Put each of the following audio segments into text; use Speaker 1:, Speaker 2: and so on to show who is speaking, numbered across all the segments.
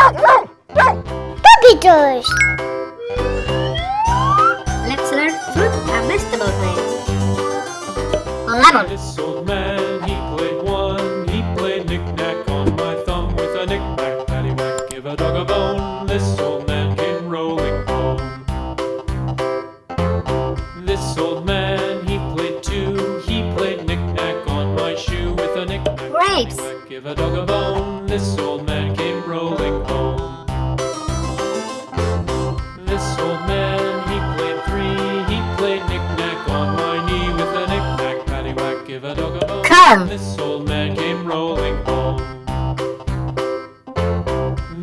Speaker 1: Puppy toys.
Speaker 2: Let's learn fruit and vegetable names. Lemon.
Speaker 3: This old man, he played one. He played knick-knack on my thumb with a knick-knack, paddywhack, give a dog a bone. This old man came rolling home. This old man, he played two. He played knick-knack on my shoe with a knick-knack,
Speaker 2: Grapes.
Speaker 3: paddywhack, give a dog a bone. This old man paddywhack, give a dog a bone. This old man came rolling home.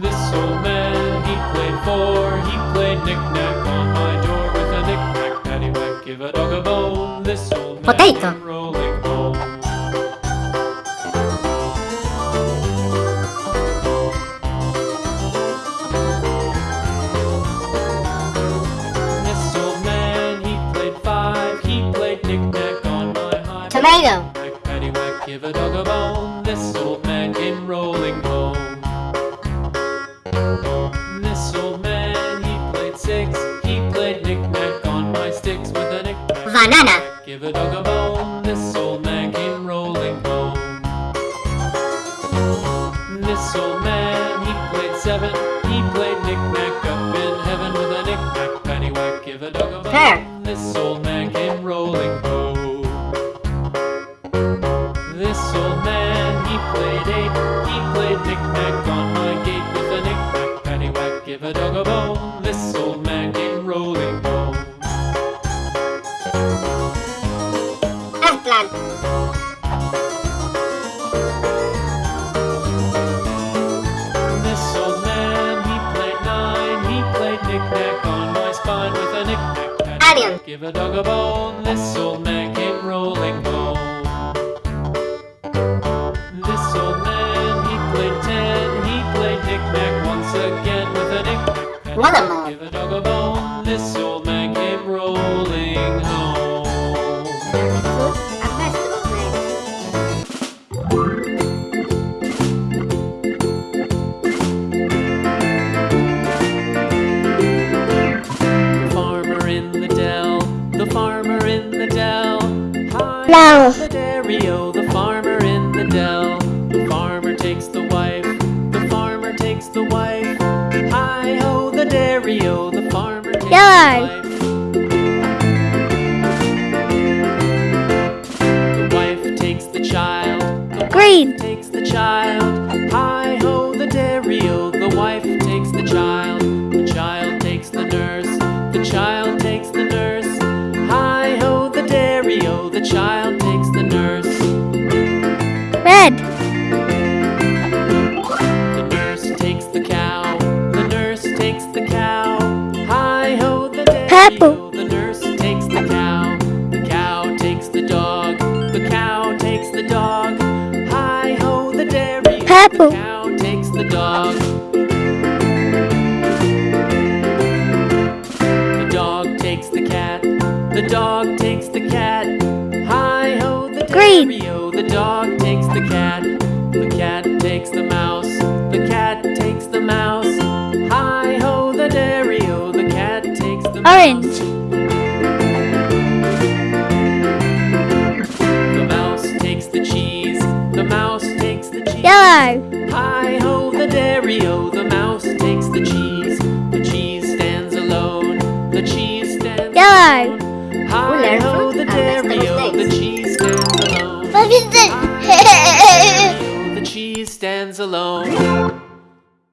Speaker 3: This old man, he played four. He played knick-knack on my door with a knick-knack, paddywhack, give a dog a bone. This old man
Speaker 2: Potato. Tomato.
Speaker 3: Knick, paddywhack, give a dog a bone. This old man came rolling home. This old man, he played six. He played knick-knack on my sticks with a knick-knack.
Speaker 2: Banana.
Speaker 3: Give a dog a bone. This old man came rolling home. This old man, he played seven. He played knick-knack up in heaven with a knick-knack, paddywhack, give a dog a bone.
Speaker 2: Pear.
Speaker 3: This old man came rolling knick-knack on my gate with a knick-knack, paddywhack, give a dog a bone. This old man came rolling home.
Speaker 2: Eggplant.
Speaker 3: This old man, he played nine. He played knick-knack on my spine with a knick-knack, paddywhack,
Speaker 2: Onion.
Speaker 3: give a dog a bone. This old man came rolling again with a paddywhack,
Speaker 2: Watermelon.
Speaker 3: give a dog a bone. This old man came rolling home.
Speaker 2: Fruit and vegetable names.
Speaker 3: The farmer in the dell, the farmer in the dell. Hi,
Speaker 1: Now.
Speaker 3: the dairy-o, the the farmer
Speaker 1: Yellow.
Speaker 3: the wife. Takes the child, the
Speaker 1: Green.
Speaker 3: takes the child. Hi ho, the dairy-o, the wife the
Speaker 1: Purple.
Speaker 3: the nurse takes the cow. The cow takes the dog, the cow takes the dog. Hi ho, the dairy-o,
Speaker 1: Purple.
Speaker 3: the cow takes the dog. The dog takes the cat, the dog takes the cat. Hi ho, the
Speaker 1: Green.
Speaker 3: dairy-o, the dog takes the cat. The cat takes the mouse, Hi ho, the dairy-o, the